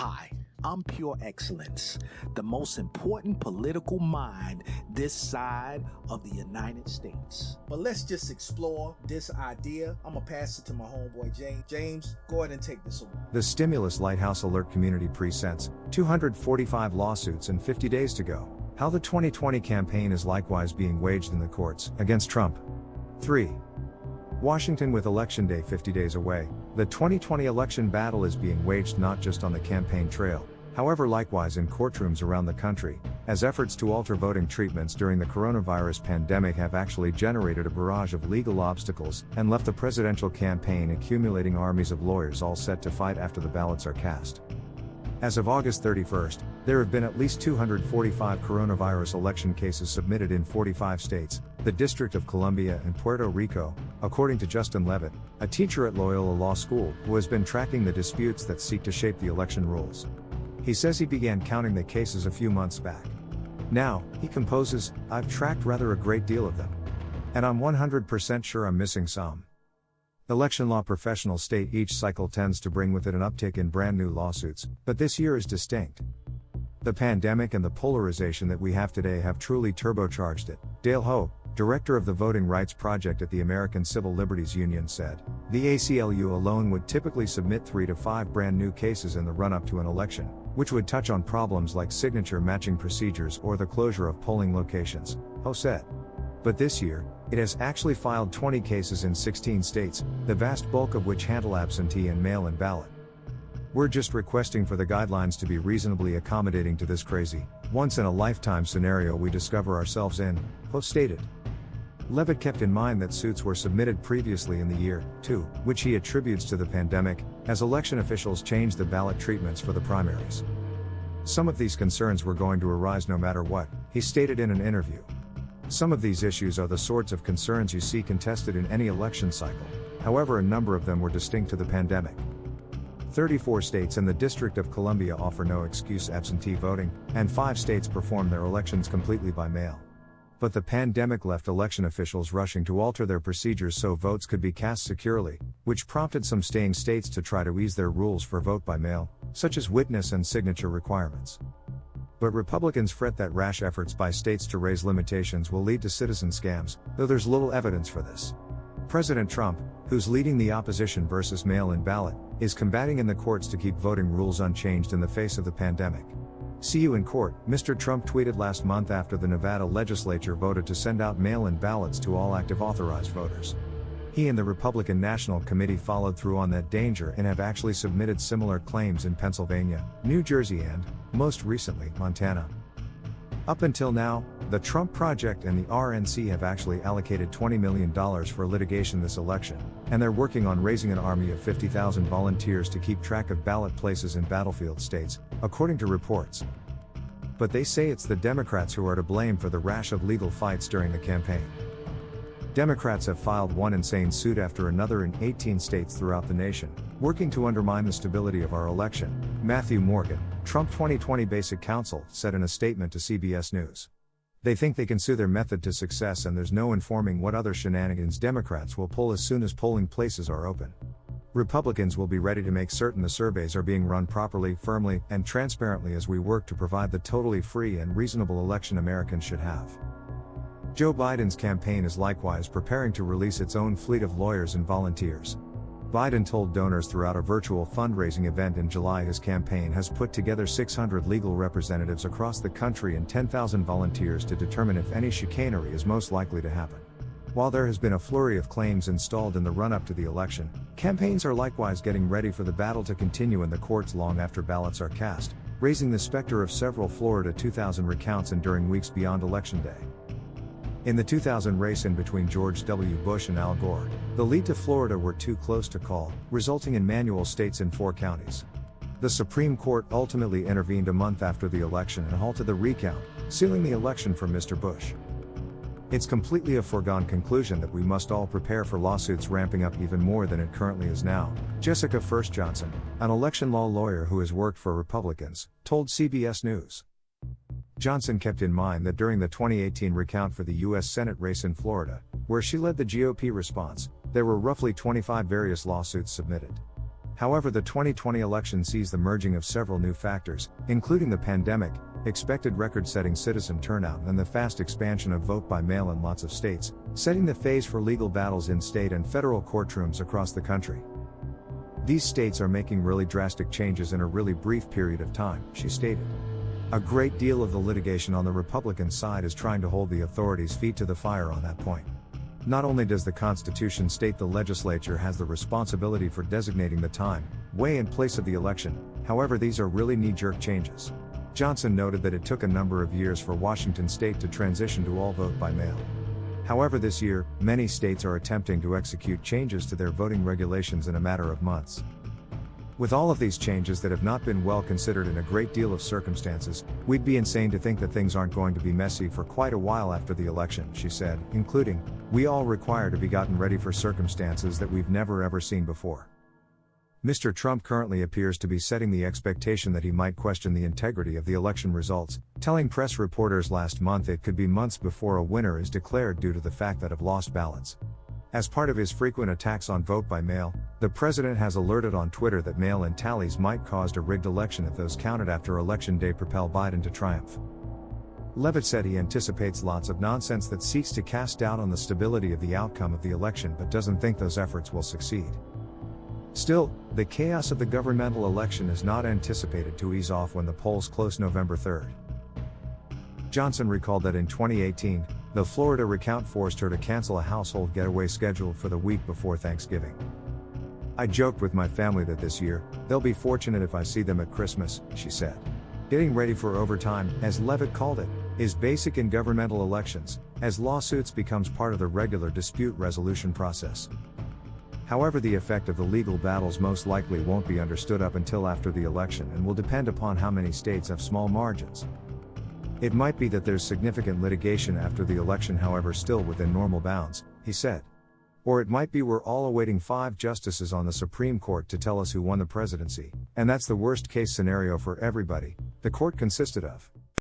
Hi, I'm Pure Excellence, the most important political mind this side of the United States. But let's just explore this idea. I'm gonna pass it to my homeboy James. James, go ahead and take this away. The Stimulus Lighthouse Alert Community presents 245 lawsuits and 50 days to go. How the 2020 campaign is likewise being waged in the courts against Trump. 3. Washington with Election Day 50 days away, the 2020 election battle is being waged not just on the campaign trail, however, likewise in courtrooms around the country, as efforts to alter voting treatments during the coronavirus pandemic have actually generated a barrage of legal obstacles and left the presidential campaign accumulating armies of lawyers all set to fight after the ballots are cast. As of August 31st, there have been at least 245 coronavirus election cases submitted in 45 states, the District of Columbia, and Puerto Rico, according to Justin Levitt, a teacher at Loyola Law School who has been tracking the disputes that seek to shape the election rules. He says he began counting the cases a few months back. Now, he composes, I've tracked rather a great deal of them. And I'm 100% sure I'm missing some. Election law professionals state each cycle tends to bring with it an uptick in brand new lawsuits, but this year is distinct. The pandemic and the polarization that we have today have truly turbocharged it. Dale Ho, director of the Voting Rights Project at the American Civil Liberties Union, said The ACLU alone would typically submit three to five brand new cases in the run up to an election, which would touch on problems like signature matching procedures or the closure of polling locations, Ho said. But this year, it has actually filed 20 cases in 16 states, the vast bulk of which handle absentee and mail in ballot. We're just requesting for the guidelines to be reasonably accommodating to this crazy, once in a lifetime scenario we discover ourselves in, Ho stated. Levitt kept in mind that suits were submitted previously in the year, too, which he attributes to the pandemic, as election officials changed the ballot treatments for the primaries. Some of these concerns were going to arise no matter what, he stated in an interview. Some of these issues are the sorts of concerns you see contested in any election cycle, however, a number of them were distinct to the pandemic. 34 states and the District of Columbia offer no excuse absentee voting, and 5 states perform their elections completely by mail. But the pandemic left election officials rushing to alter their procedures so votes could be cast securely, which prompted some staying states to try to ease their rules for vote by mail, such as witness and signature requirements. But Republicans fret that rash efforts by states to raise limitations will lead to citizen scams, though there's little evidence for this. President Trump, who's leading the opposition versus mail in ballot, is combating in the courts to keep voting rules unchanged in the face of the pandemic. See you in court, Mr. Trump tweeted last month after the Nevada legislature voted to send out mail in ballots to all active authorized voters. He and the Republican National Committee followed through on that danger and have actually submitted similar claims in Pennsylvania, New Jersey, and, most recently, Montana. Up until now, the Trump Project and the RNC have actually allocated $20 million for litigation this election, and they're working on raising an army of 50,000 volunteers to keep track of ballot places in battlefield states, according to reports. But they say it's the Democrats who are to blame for the rash of legal fights during the campaign. Democrats have filed one insane suit after another in 18 states throughout the nation, working to undermine the stability of our election, Matthew Morgan, Trump 2020 Basic Counsel, said in a statement to CBS News. They think they can sue their method to success, and there's no informing what other shenanigans Democrats will pull as soon as polling places are open. Republicans will be ready to make certain the surveys are being run properly, firmly, and transparently as we work to provide the totally free and reasonable election Americans should have. Joe Biden's campaign is likewise preparing to release its own fleet of lawyers and volunteers. Biden told donors throughout a virtual fundraising event in July his campaign has put together 600 legal representatives across the country and 10,000 volunteers to determine if any chicanery is most likely to happen. While there has been a flurry of claims installed in the run up to the election, campaigns are likewise getting ready for the battle to continue in the courts long after ballots are cast, raising the specter of several Florida 2000 recounts and during weeks beyond Election Day. In the 2000 race in between George W. Bush and Al Gore, the lead to Florida were too close to call, resulting in manual states in four counties. The Supreme Court ultimately intervened a month after the election and halted the recount, sealing the election for Mr. Bush. It's completely a foregone conclusion that we must all prepare for lawsuits ramping up even more than it currently is now. Jessica Furst Johnson, an election law lawyer who has worked for Republicans, told CBS News. Johnson kept in mind that during the 2018 recount for the U.S. Senate race in Florida, where she led the GOP response, there were roughly 25 various lawsuits submitted. However, the 2020 election sees the merging of several new factors, including the pandemic, expected record setting citizen turnout, and the fast expansion of vote by mail in lots of states, setting the phase for legal battles in state and federal courtrooms across the country. These states are making really drastic changes in a really brief period of time, she stated. A great deal of the litigation on the Republican side is trying to hold the authorities' feet to the fire on that point. Not only does the Constitution state the legislature has the responsibility for designating the time, way, and place of the election, however, these are really knee jerk changes. Johnson noted that it took a number of years for Washington state to transition to all vote by mail. However, this year, many states are attempting to execute changes to their voting regulations in a matter of months. With all of these changes that have not been well considered in a great deal of circumstances, we'd be insane to think that things aren't going to be messy for quite a while after the election, she said, including, we all require to be gotten ready for circumstances that we've never ever seen before. Mr. Trump currently appears to be setting the expectation that he might question the integrity of the election results, telling press reporters last month it could be months before a winner is declared due to the fact that of lost ballots. As part of his frequent attacks on vote by mail, the president has alerted on Twitter that mail in tallies might cause a rigged election if those counted after Election Day propel Biden to triumph. Levitt said he anticipates lots of nonsense that seeks to cast doubt on the stability of the outcome of the election but doesn't think those efforts will succeed. Still, the chaos of the governmental election is not anticipated to ease off when the polls close November 3rd. Johnson recalled that in 2018, the Florida recount forced her to cancel a household getaway scheduled for the week before Thanksgiving. I joked with my family that this year, they'll be fortunate if I see them at Christmas, she said. Getting ready for overtime, as Levitt called it, is basic in governmental elections, as lawsuits becomes part of the regular dispute resolution process. However, the effect of the legal battles most likely won't be understood up until after the election and will depend upon how many states have small margins. It might be that there's significant litigation after the election, however, still within normal bounds, he said. Or it might be we're all awaiting five justices on the Supreme Court to tell us who won the presidency, and that's the worst case scenario for everybody, the court consisted of.